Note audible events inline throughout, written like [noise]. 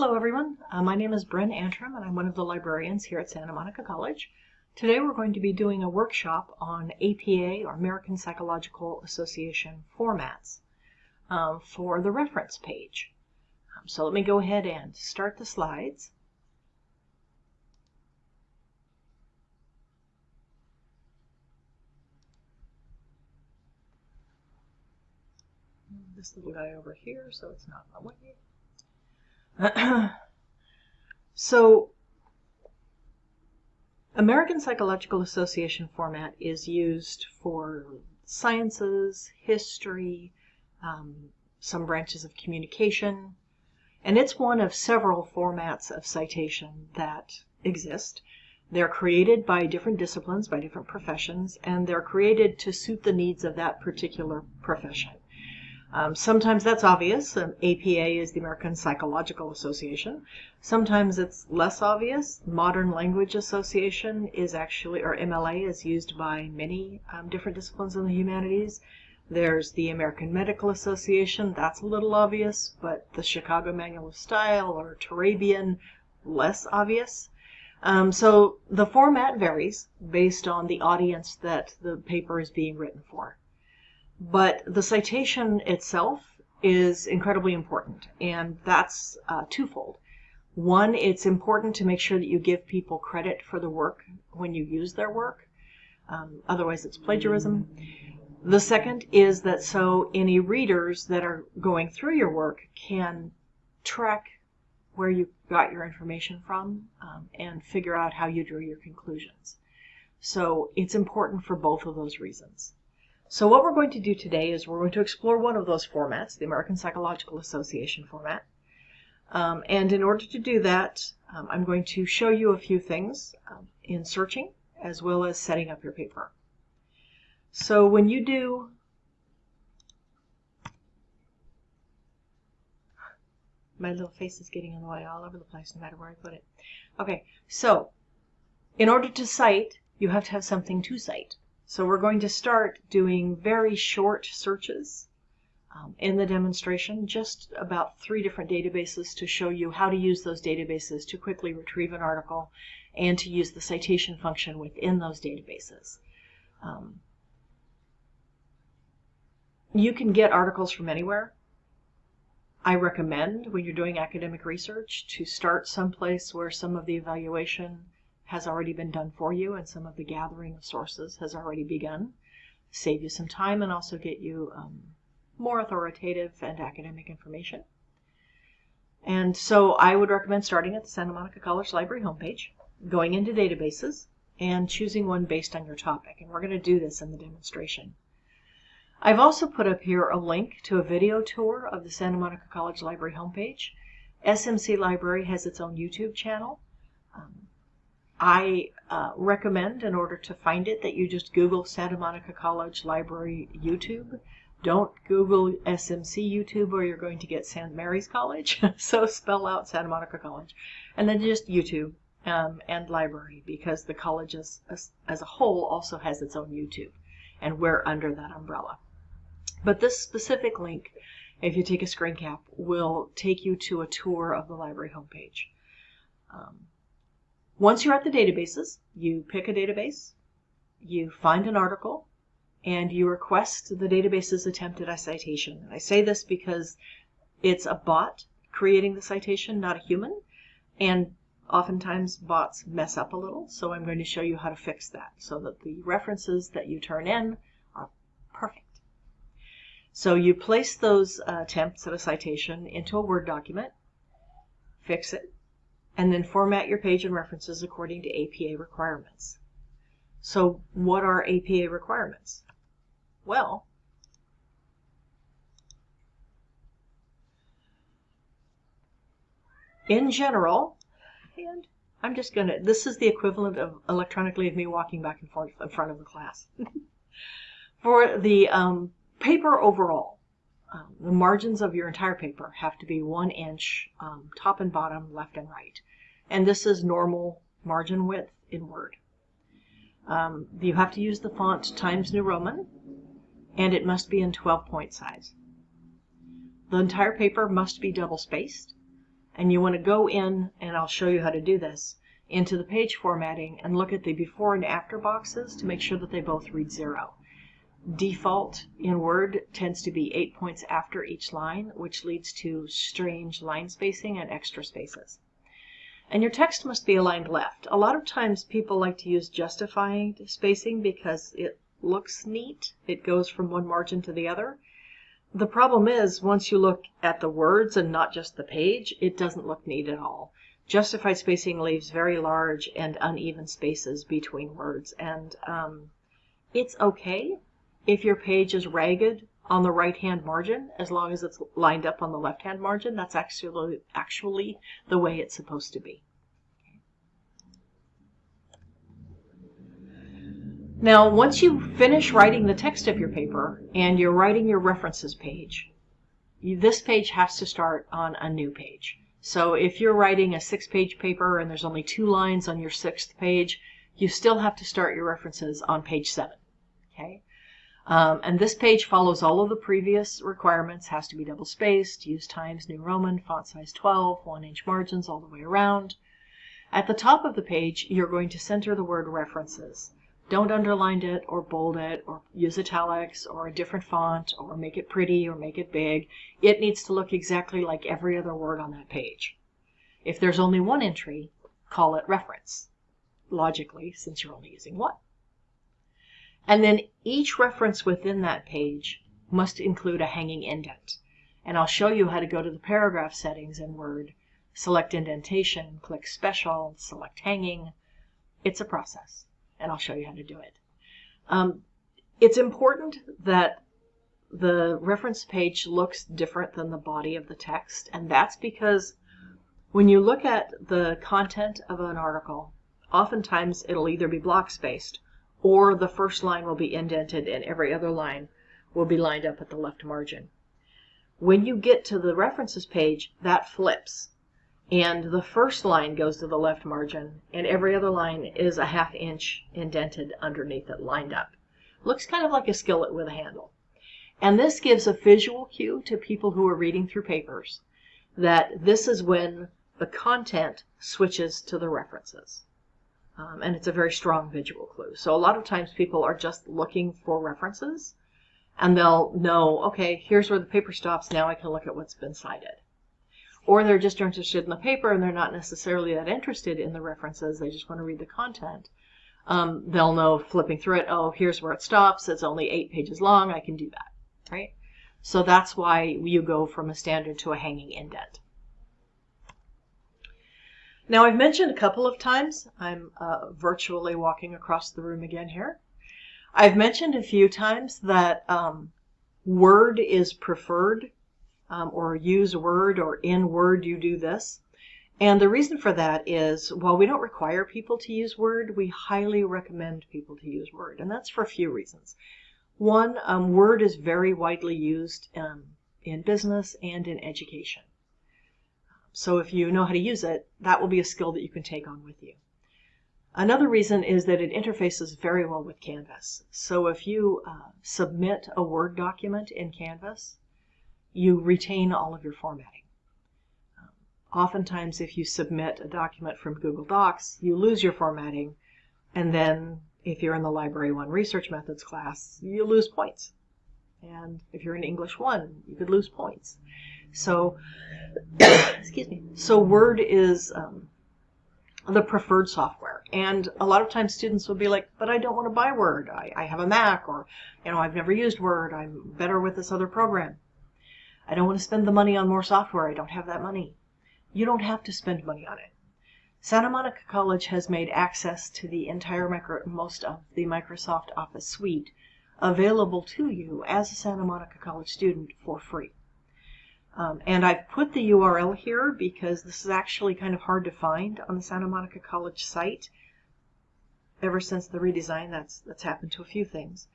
Hello everyone, uh, my name is Bryn Antrim and I'm one of the librarians here at Santa Monica College. Today we're going to be doing a workshop on APA or American Psychological Association formats um, for the reference page. Um, so let me go ahead and start the slides. This little guy over here so it's not in my way. [clears throat] so American Psychological Association format is used for sciences, history, um, some branches of communication, and it's one of several formats of citation that exist. They're created by different disciplines, by different professions, and they're created to suit the needs of that particular profession. Um, sometimes that's obvious. Um, APA is the American Psychological Association. Sometimes it's less obvious. Modern Language Association is actually, or MLA, is used by many um, different disciplines in the humanities. There's the American Medical Association. That's a little obvious, but the Chicago Manual of Style or Turabian, less obvious. Um, so the format varies based on the audience that the paper is being written for. But the citation itself is incredibly important, and that's uh, twofold. One, it's important to make sure that you give people credit for the work when you use their work. Um, otherwise, it's plagiarism. The second is that so any readers that are going through your work can track where you got your information from um, and figure out how you drew your conclusions. So it's important for both of those reasons. So what we're going to do today is we're going to explore one of those formats, the American Psychological Association format. Um, and in order to do that, um, I'm going to show you a few things um, in searching as well as setting up your paper. So when you do my little face is getting in the way all over the place no matter where I put it. Okay, so in order to cite, you have to have something to cite. So we're going to start doing very short searches um, in the demonstration, just about three different databases to show you how to use those databases to quickly retrieve an article and to use the citation function within those databases. Um, you can get articles from anywhere. I recommend when you're doing academic research to start someplace where some of the evaluation has already been done for you and some of the gathering of sources has already begun. Save you some time and also get you um, more authoritative and academic information. And so I would recommend starting at the Santa Monica College Library homepage, going into databases, and choosing one based on your topic. And we're going to do this in the demonstration. I've also put up here a link to a video tour of the Santa Monica College Library homepage. SMC Library has its own YouTube channel. Um, I uh, recommend, in order to find it, that you just Google Santa Monica College Library YouTube. Don't Google SMC YouTube or you're going to get St. Mary's College. [laughs] so spell out Santa Monica College. And then just YouTube um, and library because the college as, as, as a whole also has its own YouTube. And we're under that umbrella. But this specific link, if you take a screen cap, will take you to a tour of the library homepage. Um, once you're at the databases, you pick a database, you find an article, and you request the database's attempt at a citation. And I say this because it's a bot creating the citation, not a human, and oftentimes bots mess up a little, so I'm going to show you how to fix that so that the references that you turn in are perfect. So you place those attempts at a citation into a Word document, fix it, and then format your page and references according to APA requirements. So what are APA requirements? Well, in general, and I'm just going to, this is the equivalent of electronically of me walking back and forth in front of the class. [laughs] For the um, paper overall, um, the margins of your entire paper have to be one inch um, top and bottom, left and right and this is normal margin width in Word. Um, you have to use the font Times New Roman, and it must be in 12 point size. The entire paper must be double spaced, And you want to go in, and I'll show you how to do this, into the page formatting and look at the before and after boxes to make sure that they both read zero. Default in Word tends to be eight points after each line, which leads to strange line spacing and extra spaces. And your text must be aligned left. A lot of times people like to use justifying spacing because it looks neat. It goes from one margin to the other. The problem is, once you look at the words and not just the page, it doesn't look neat at all. Justified spacing leaves very large and uneven spaces between words, and um, it's okay if your page is ragged on the right hand margin, as long as it's lined up on the left hand margin, that's actually, actually the way it's supposed to be. Now, once you finish writing the text of your paper and you're writing your references page, this page has to start on a new page. So if you're writing a six page paper and there's only two lines on your sixth page, you still have to start your references on page seven. Okay? Um, and this page follows all of the previous requirements, has to be double spaced, use Times New Roman, font size 12, one inch margins all the way around. At the top of the page, you're going to center the word references. Don't underline it or bold it or use italics or a different font or make it pretty or make it big. It needs to look exactly like every other word on that page. If there's only one entry, call it reference, logically, since you're only using one. And then each reference within that page must include a hanging indent. And I'll show you how to go to the paragraph settings in Word, select indentation, click special, select hanging. It's a process, and I'll show you how to do it. Um, it's important that the reference page looks different than the body of the text, and that's because when you look at the content of an article, oftentimes it'll either be block spaced or the first line will be indented and every other line will be lined up at the left margin. When you get to the references page, that flips. And the first line goes to the left margin, and every other line is a half inch indented underneath it, lined up. Looks kind of like a skillet with a handle. And this gives a visual cue to people who are reading through papers that this is when the content switches to the references. Um, and it's a very strong visual clue. So a lot of times people are just looking for references and they'll know, okay, here's where the paper stops. Now I can look at what's been cited. Or they're just interested in the paper and they're not necessarily that interested in the references. They just want to read the content. Um, they'll know flipping through it, oh, here's where it stops. It's only eight pages long. I can do that, right? So that's why you go from a standard to a hanging indent. Now I've mentioned a couple of times, I'm uh, virtually walking across the room again here. I've mentioned a few times that um, Word is preferred um, or use Word or in Word you do this. And the reason for that is while we don't require people to use Word, we highly recommend people to use Word. And that's for a few reasons. One, um, Word is very widely used um, in business and in education. So if you know how to use it, that will be a skill that you can take on with you. Another reason is that it interfaces very well with Canvas. So if you uh, submit a Word document in Canvas, you retain all of your formatting. Um, oftentimes, if you submit a document from Google Docs, you lose your formatting, and then if you're in the Library 1 Research Methods class, you lose points. And if you're in English 1, you could lose points. So, [coughs] excuse me. So Word is um, the preferred software. And a lot of times students will be like, but I don't want to buy Word. I, I have a Mac or, you know, I've never used Word. I'm better with this other program. I don't want to spend the money on more software. I don't have that money. You don't have to spend money on it. Santa Monica College has made access to the entire micro, most of the Microsoft Office suite available to you as a Santa Monica College student for free. Um, and I've put the URL here because this is actually kind of hard to find on the Santa Monica College site. Ever since the redesign, that's, that's happened to a few things.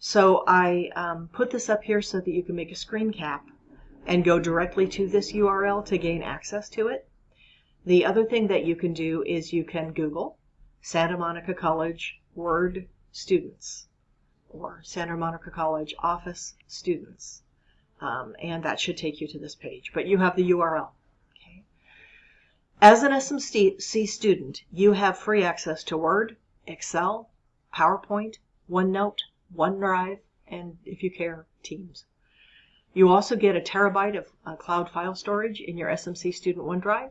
So I um, put this up here so that you can make a screen cap and go directly to this URL to gain access to it. The other thing that you can do is you can Google Santa Monica College Word students or Santa Monica College Office students um, and that should take you to this page. But you have the URL. Okay. As an SMC student, you have free access to Word, Excel, PowerPoint, OneNote, OneDrive, and if you care, Teams. You also get a terabyte of uh, cloud file storage in your SMC Student OneDrive.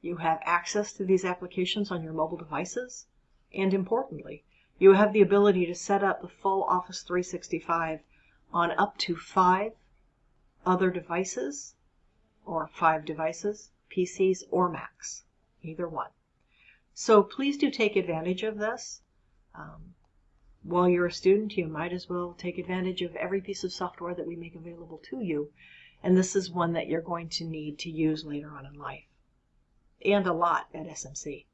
You have access to these applications on your mobile devices. And importantly, you have the ability to set up the full Office 365 on up to five other devices, or five devices, PCs or Macs, either one. So please do take advantage of this. Um, while you're a student, you might as well take advantage of every piece of software that we make available to you. And this is one that you're going to need to use later on in life. And a lot at SMC.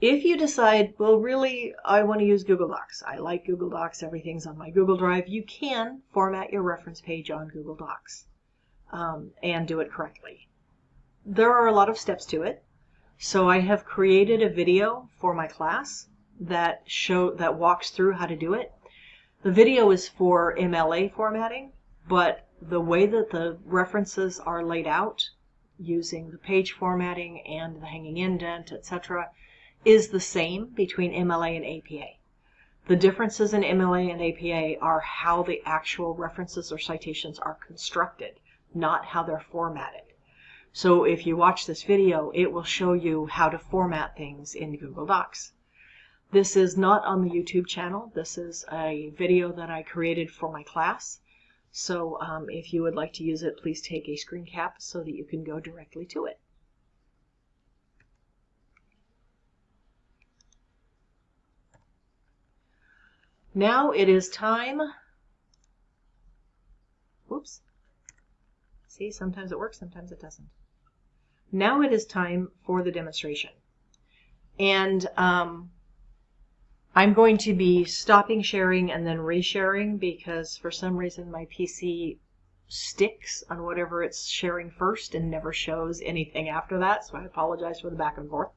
If you decide, well, really, I want to use Google Docs. I like Google Docs. Everything's on my Google Drive. You can format your reference page on Google Docs um, and do it correctly. There are a lot of steps to it. So I have created a video for my class that show that walks through how to do it. The video is for MLA formatting, but the way that the references are laid out using the page formatting and the hanging indent, etc., is the same between MLA and APA. The differences in MLA and APA are how the actual references or citations are constructed, not how they're formatted. So if you watch this video, it will show you how to format things in Google Docs. This is not on the YouTube channel. This is a video that I created for my class. So um, if you would like to use it, please take a screen cap so that you can go directly to it. Now it is time. Whoops. See, sometimes it works, sometimes it doesn't. Now it is time for the demonstration. And um, I'm going to be stopping sharing and then resharing because for some reason my PC sticks on whatever it's sharing first and never shows anything after that, so I apologize for the back and forth.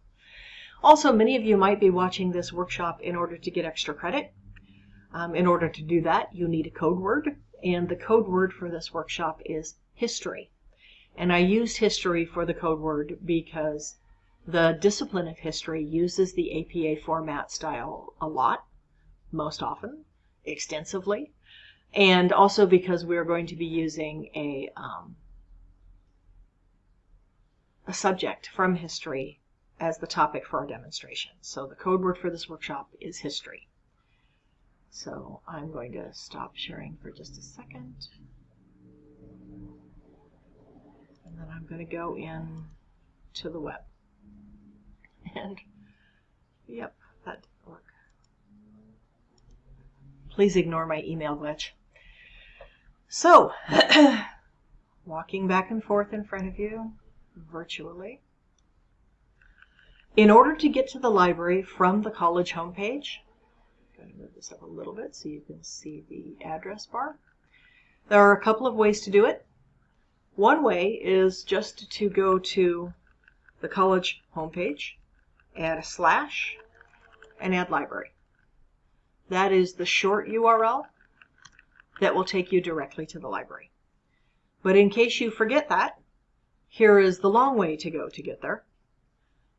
Also, many of you might be watching this workshop in order to get extra credit. Um, in order to do that, you need a code word, and the code word for this workshop is history. And I used history for the code word because the discipline of history uses the APA format style a lot, most often, extensively, and also because we're going to be using a, um, a subject from history as the topic for our demonstration. So the code word for this workshop is history. So I'm going to stop sharing for just a second. And then I'm going to go in to the web. [laughs] And, yep, that didn't work. Please ignore my email glitch. So, [clears throat] walking back and forth in front of you, virtually. In order to get to the library from the college homepage, going to move this up a little bit so you can see the address bar. There are a couple of ways to do it. One way is just to go to the college homepage, add a slash, and add library. That is the short URL that will take you directly to the library. But in case you forget that, here is the long way to go to get there.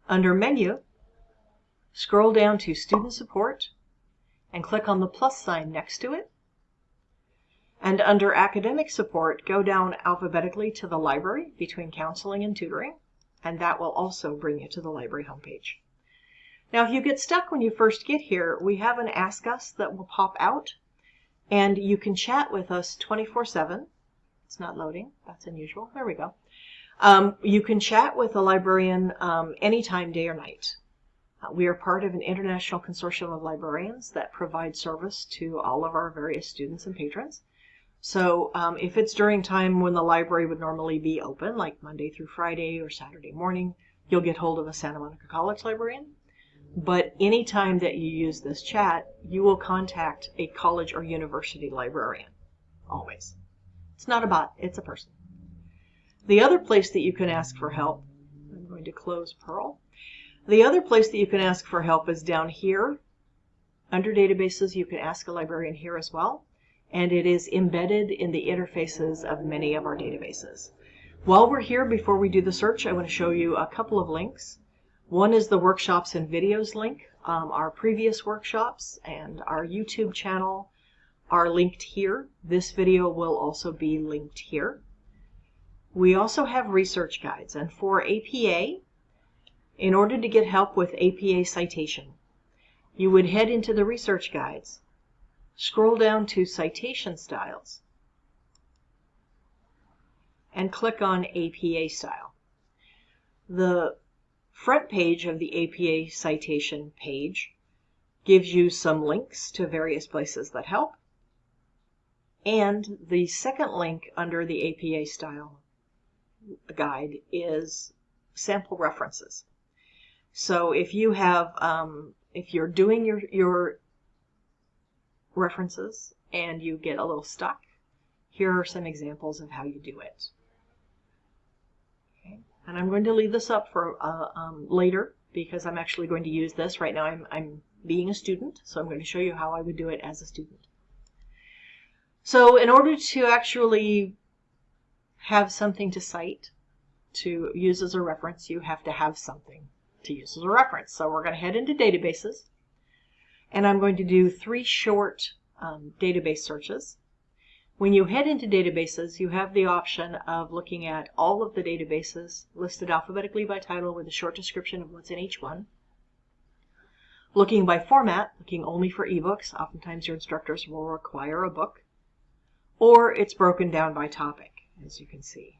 Under Menu, scroll down to Student Support and click on the plus sign next to it and under academic support, go down alphabetically to the library between counseling and tutoring, and that will also bring you to the library homepage. Now, if you get stuck when you first get here, we have an Ask Us that will pop out, and you can chat with us 24-7. It's not loading. That's unusual. There we go. Um, you can chat with a librarian um, anytime, day or night. We are part of an international consortium of librarians that provide service to all of our various students and patrons. So um, if it's during time when the library would normally be open, like Monday through Friday or Saturday morning, you'll get hold of a Santa Monica College librarian. But anytime that you use this chat, you will contact a college or university librarian. Always. It's not a bot, it's a person. The other place that you can ask for help, I'm going to close Pearl. The other place that you can ask for help is down here. Under databases, you can ask a librarian here as well. and it is embedded in the interfaces of many of our databases. While we're here, before we do the search, I want to show you a couple of links. One is the workshops and videos link. Um, our previous workshops and our YouTube channel are linked here. This video will also be linked here. We also have research guides, and for APA, in order to get help with APA citation, you would head into the research guides, scroll down to citation styles, and click on APA style. The front page of the APA citation page gives you some links to various places that help. And the second link under the APA style guide is sample references. So if you have, um, if you're doing your, your references and you get a little stuck, here are some examples of how you do it. Okay. And I'm going to leave this up for uh, um, later because I'm actually going to use this. Right now I'm, I'm being a student, so I'm going to show you how I would do it as a student. So in order to actually have something to cite, to use as a reference, you have to have something to use as a reference. So we're going to head into databases, and I'm going to do three short um, database searches. When you head into databases, you have the option of looking at all of the databases listed alphabetically by title with a short description of what's in each one. Looking by format, looking only for ebooks, oftentimes your instructors will require a book, or it's broken down by topic as you can see.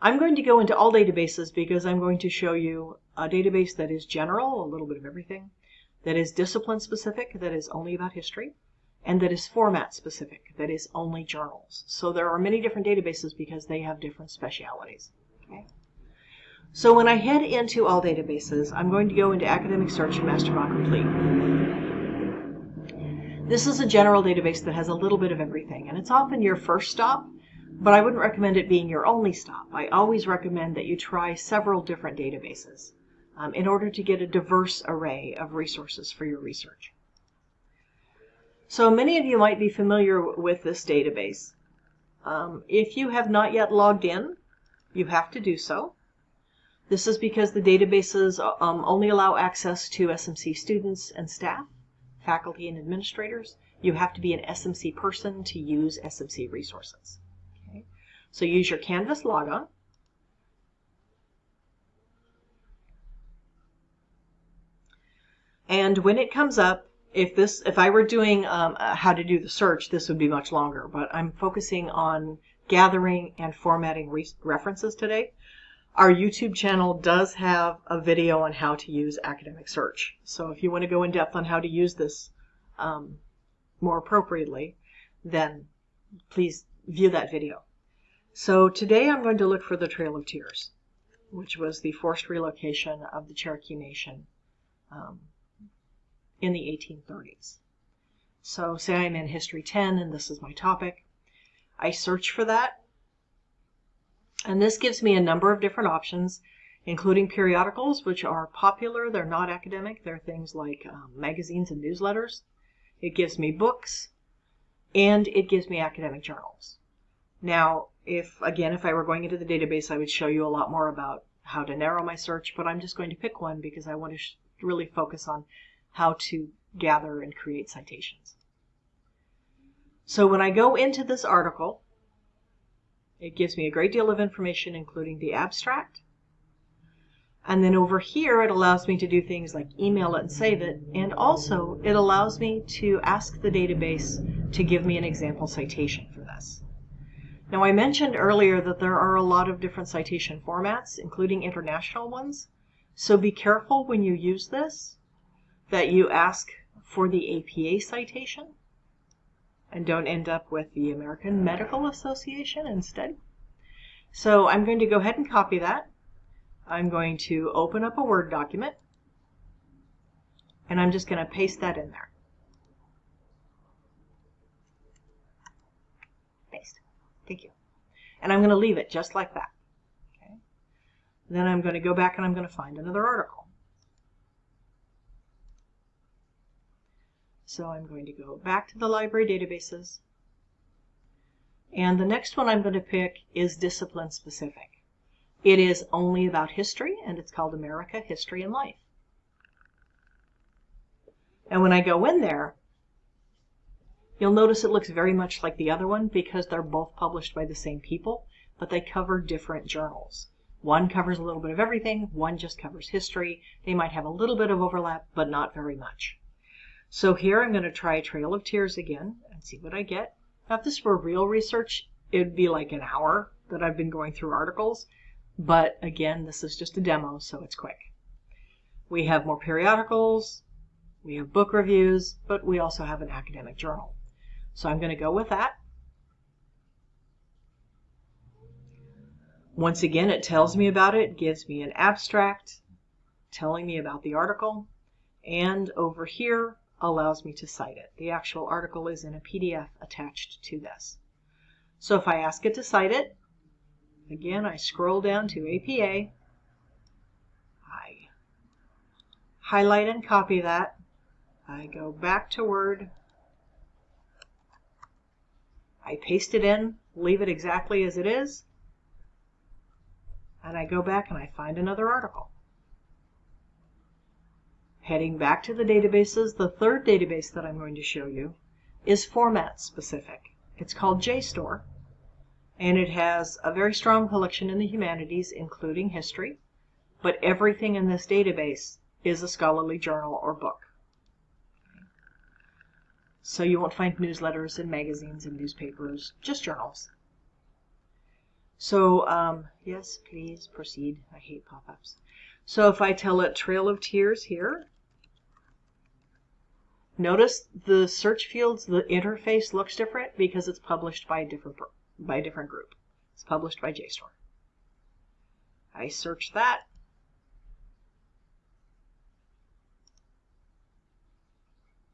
I'm going to go into all databases because I'm going to show you a database that is general, a little bit of everything, that is discipline specific, that is only about history, and that is format specific, that is only journals. So there are many different databases because they have different specialities. Okay? So when I head into all databases, I'm going to go into Academic Search and MasterVault Complete. This is a general database that has a little bit of everything, and it's often your first stop but I wouldn't recommend it being your only stop. I always recommend that you try several different databases um, in order to get a diverse array of resources for your research. So many of you might be familiar with this database. Um, if you have not yet logged in, you have to do so. This is because the databases um, only allow access to SMC students and staff, faculty and administrators. You have to be an SMC person to use SMC resources. So use your Canvas logon. And when it comes up, if this, if I were doing um, uh, how to do the search, this would be much longer, but I'm focusing on gathering and formatting re references today. Our YouTube channel does have a video on how to use academic search. So if you want to go in depth on how to use this um, more appropriately, then please view that video. So today I'm going to look for the Trail of Tears, which was the forced relocation of the Cherokee Nation um, in the 1830s. So say I'm in History 10 and this is my topic. I search for that. And this gives me a number of different options, including periodicals, which are popular. They're not academic. They're things like um, magazines and newsletters. It gives me books, and it gives me academic journals. Now, if, again, if I were going into the database, I would show you a lot more about how to narrow my search, but I'm just going to pick one because I want to really focus on how to gather and create citations. So when I go into this article, it gives me a great deal of information, including the abstract. And then over here, it allows me to do things like email it and save it. And also, it allows me to ask the database to give me an example citation for this. Now I mentioned earlier that there are a lot of different citation formats, including international ones. So be careful when you use this that you ask for the APA citation and don't end up with the American Medical Association instead. So I'm going to go ahead and copy that. I'm going to open up a Word document and I'm just going to paste that in there. Thank you. And I'm going to leave it just like that. Okay. Then I'm going to go back and I'm going to find another article. So I'm going to go back to the library databases. And the next one I'm going to pick is discipline specific. It is only about history and it's called America, History and Life. And when I go in there, you'll notice it looks very much like the other one because they're both published by the same people, but they cover different journals. One covers a little bit of everything, one just covers history. They might have a little bit of overlap, but not very much. So here I'm going to try Trail of Tears again and see what I get. Now, if this were real research, it would be like an hour that I've been going through articles. But again, this is just a demo, so it's quick. We have more periodicals, we have book reviews, but we also have an academic journal. So I'm going to go with that. Once again, it tells me about it, gives me an abstract telling me about the article, and over here allows me to cite it. The actual article is in a PDF attached to this. So if I ask it to cite it, again, I scroll down to APA, I highlight and copy that, I go back to Word, I paste it in, leave it exactly as it is, and I go back and I find another article. Heading back to the databases, the third database that I'm going to show you is format specific. It's called JSTOR, and it has a very strong collection in the humanities, including history, but everything in this database is a scholarly journal or book. So you won't find newsletters and magazines and newspapers, just journals. So, um, yes, please proceed. I hate pop-ups. So if I tell it Trail of Tears here, notice the search fields, the interface looks different because it's published by a different, by a different group. It's published by JSTOR. I search that.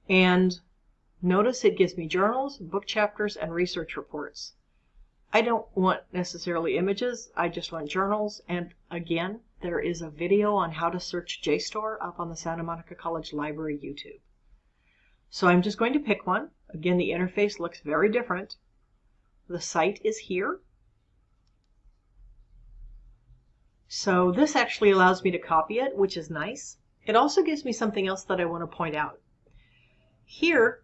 And notice it gives me journals, book chapters, and research reports. I don't want necessarily images, I just want journals. And again, there is a video on how to search JSTOR up on the Santa Monica College Library YouTube. So I'm just going to pick one. Again, the interface looks very different. The site is here. So this actually allows me to copy it, which is nice. It also gives me something else that I want to point out. Here,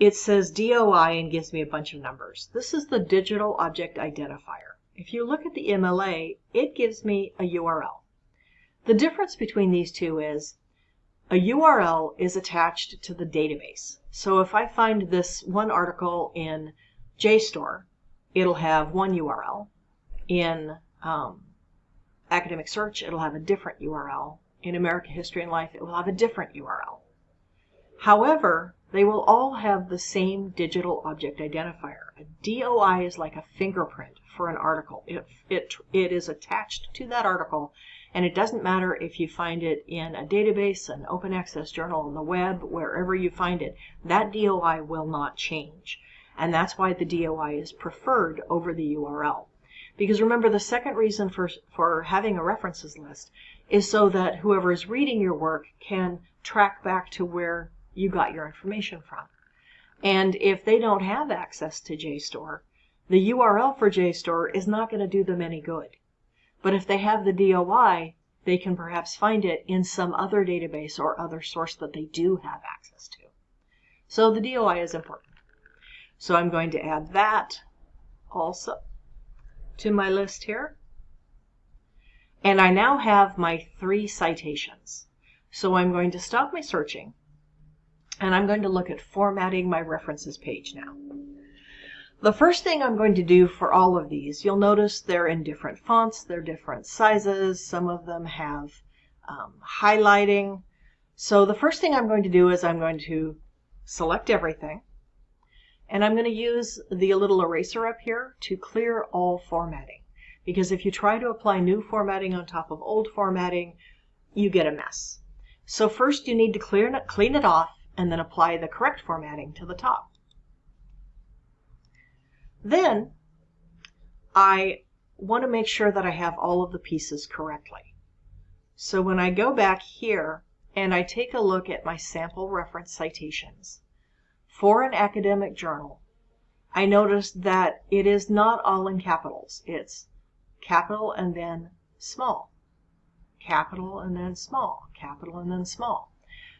it says DOI and gives me a bunch of numbers. This is the digital object identifier. If you look at the MLA, it gives me a URL. The difference between these two is a URL is attached to the database. So if I find this one article in JSTOR, it'll have one URL. In um, Academic Search, it'll have a different URL. In American History and Life, it will have a different URL. However, they will all have the same digital object identifier. A DOI is like a fingerprint for an article. It, it, it is attached to that article, and it doesn't matter if you find it in a database, an open access journal on the web, wherever you find it, that DOI will not change. And that's why the DOI is preferred over the URL. Because remember, the second reason for, for having a references list is so that whoever is reading your work can track back to where you got your information from. And if they don't have access to JSTOR, the URL for JSTOR is not going to do them any good. But if they have the DOI, they can perhaps find it in some other database or other source that they do have access to. So the DOI is important. So I'm going to add that also to my list here. And I now have my three citations. So I'm going to stop my searching and I'm going to look at formatting my references page now. The first thing I'm going to do for all of these, you'll notice they're in different fonts, they're different sizes, some of them have um, highlighting. So the first thing I'm going to do is I'm going to select everything, and I'm going to use the little eraser up here to clear all formatting. Because if you try to apply new formatting on top of old formatting, you get a mess. So first you need to clear clean it off and then apply the correct formatting to the top. Then I want to make sure that I have all of the pieces correctly. So when I go back here and I take a look at my sample reference citations, for an academic journal, I notice that it is not all in capitals. It's capital and then small, capital and then small, capital and then small.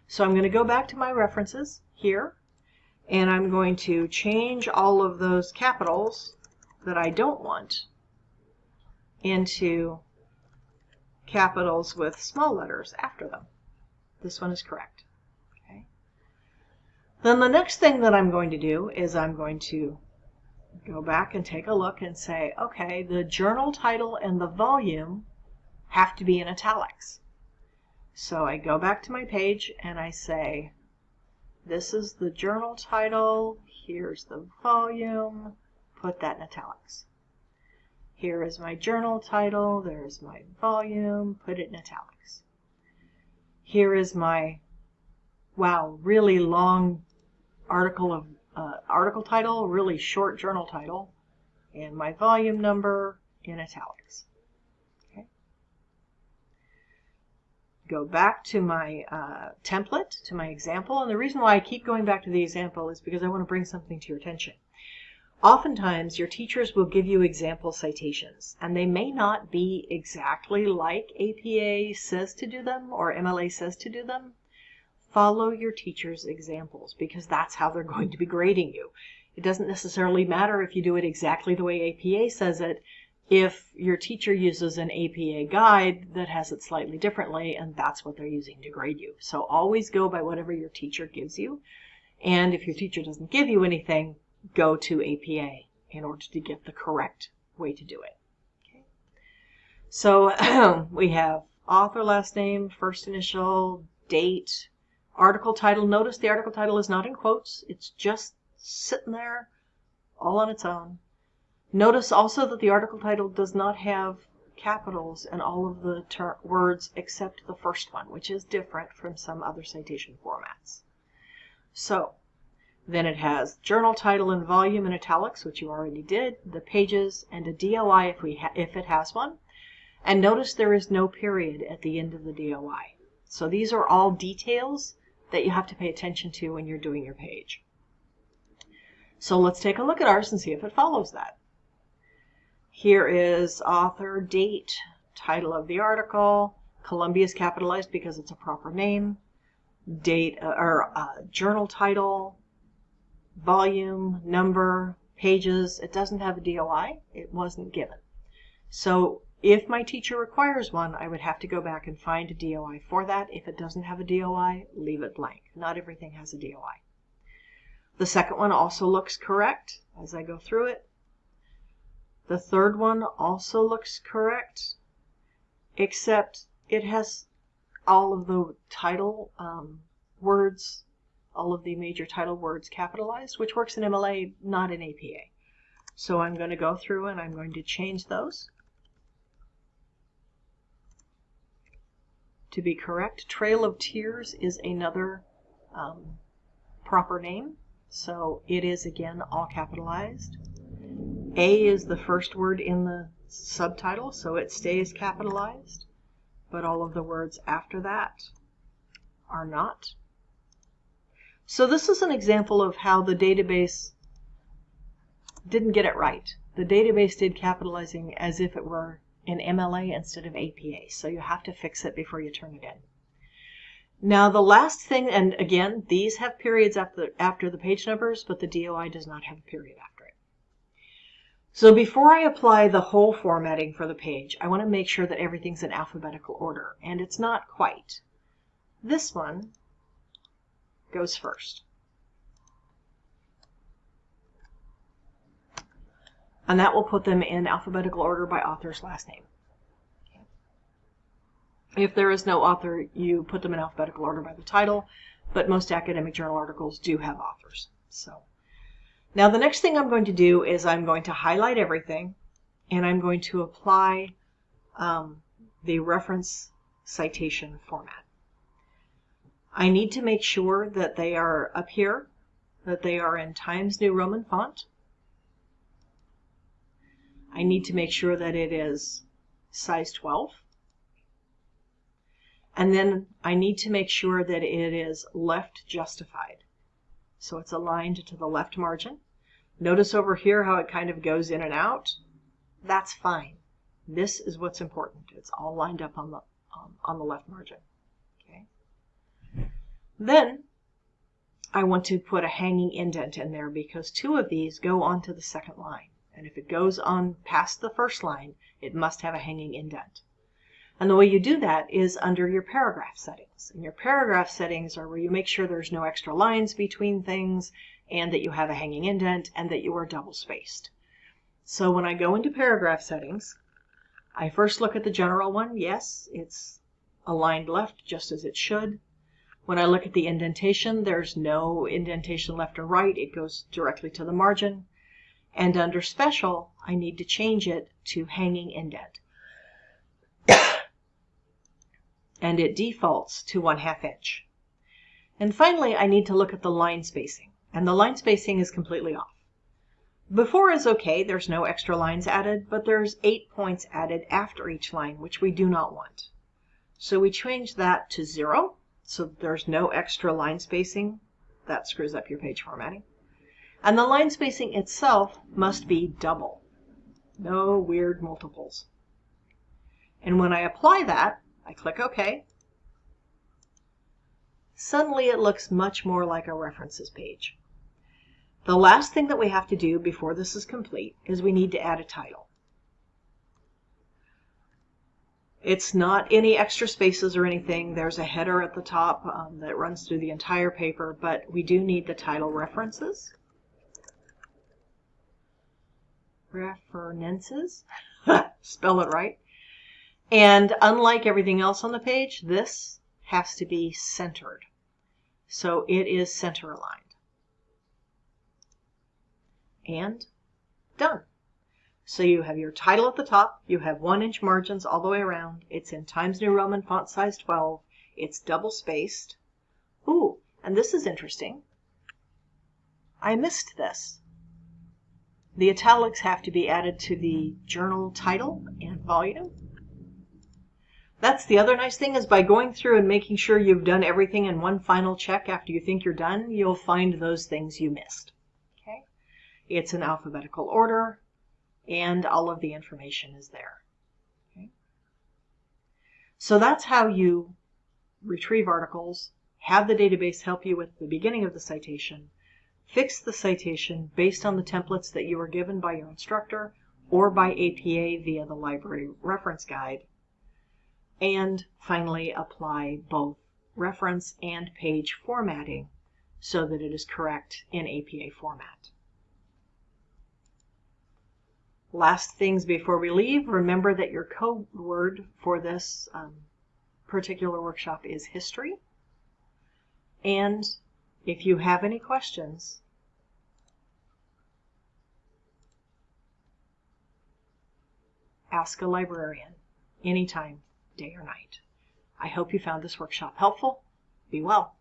So I'm going to go back to my references here, and I'm going to change all of those capitals that I don't want into capitals with small letters after them. This one is correct. Okay. Then the next thing that I'm going to do is I'm going to go back and take a look and say, okay, the journal title and the volume have to be in italics. So I go back to my page and I say, this is the journal title, here's the volume, put that in italics. Here is my journal title, there's my volume, put it in italics. Here is my, wow, really long article of uh, article title, really short journal title, and my volume number in italics. Go back to my uh, template, to my example, and the reason why I keep going back to the example is because I want to bring something to your attention. Oftentimes, your teachers will give you example citations, and they may not be exactly like APA says to do them or MLA says to do them. Follow your teacher's examples because that's how they're [laughs] going to be grading you. It doesn't necessarily matter if you do it exactly the way APA says it if your teacher uses an APA guide that has it slightly differently and that's what they're using to grade you. So always go by whatever your teacher gives you. And if your teacher doesn't give you anything, go to APA in order to get the correct way to do it. Okay. So [clears throat] we have author last name, first initial, date, article title. Notice the article title is not in quotes. It's just sitting there all on its own. Notice also that the article title does not have capitals in all of the words except the first one, which is different from some other citation formats. So then it has journal title and volume in italics, which you already did, the pages, and a DOI if, we if it has one. And notice there is no period at the end of the DOI. So these are all details that you have to pay attention to when you're doing your page. So let's take a look at ours and see if it follows that. Here is author, date, title of the article. Columbia is capitalized because it's a proper name. Date uh, or uh, journal title, volume, number, pages. It doesn't have a DOI. It wasn't given. So if my teacher requires one, I would have to go back and find a DOI for that. If it doesn't have a DOI, leave it blank. Not everything has a DOI. The second one also looks correct as I go through it. The third one also looks correct, except it has all of the title um, words all of the major title words capitalized, which works in MLA, not in APA. So I'm going to go through and I'm going to change those. To be correct, Trail of Tears is another um, proper name. So it is again all capitalized. A is the first word in the subtitle, so it stays capitalized. But all of the words after that are not. So this is an example of how the database didn't get it right. The database did capitalizing as if it were in MLA instead of APA. So you have to fix it before you turn it in. Now the last thing, and again, these have periods after, after the page numbers, but the DOI does not have a period after. So before I apply the whole formatting for the page, I want to make sure that everything's in alphabetical order, and it's not quite. This one goes first. And that will put them in alphabetical order by author's last name. If there is no author, you put them in alphabetical order by the title, but most academic journal articles do have authors. So now the next thing I'm going to do is I'm going to highlight everything and I'm going to apply um, the reference citation format. I need to make sure that they are up here, that they are in Times New Roman font. I need to make sure that it is size 12. And then I need to make sure that it is left justified. so it's aligned to the left margin. Notice over here how it kind of goes in and out. That's fine. This is what's important. It's all lined up on the, um, on the left margin. Okay. Then I want to put a hanging indent in there because two of these go onto the second line. And if it goes on past the first line, it must have a hanging indent. And the way you do that is under your paragraph settings. And your paragraph settings are where you make sure there's no extra lines between things and that you have a hanging indent and that you are double spaced. So when I go into paragraph settings, I first look at the general one. Yes, it's aligned left just as it should. When I look at the indentation, there's no indentation left or right. It goes directly to the margin. And under special, I need to change it to hanging indent. [coughs] and it defaults to 1 half inch. And finally, I need to look at the line spacing. And the line spacing is completely off. Before is okay, there's no extra lines added, but there's eight points added after each line, which we do not want. So we change that to zero so there's no extra line spacing. That screws up your page formatting. And the line spacing itself must be double. No weird multiples. And when I apply that, I click OK. Suddenly it looks much more like a references page. The last thing that we have to do before this is complete is we need to add a title. It's not any extra spaces or anything. There's a header at the top um, that runs through the entire paper, but we do need the title references. References, [laughs] spell it right. And unlike everything else on the page, this has to be centered. So it is center aligned. And done. So you have your title at the top, you have one inch margins all the way around, it's in Times New Roman font size 12, it's double spaced. Ooh, and this is interesting. I missed this. The italics have to be added to the journal title and volume. That's the other nice thing is by going through and making sure you've done everything in one final check after you think you're done, you'll find those things you missed. It's in alphabetical order and all of the information is there. Okay? So that's how you retrieve articles, have the database help you with the beginning of the citation, fix the citation based on the templates that you were given by your instructor or by APA via the library reference guide, and finally apply both reference and page formatting so that it is correct in APA format. Last things before we leave, remember that your code word for this um, particular workshop is history. And if you have any questions, ask a librarian anytime, day or night. I hope you found this workshop helpful. Be well.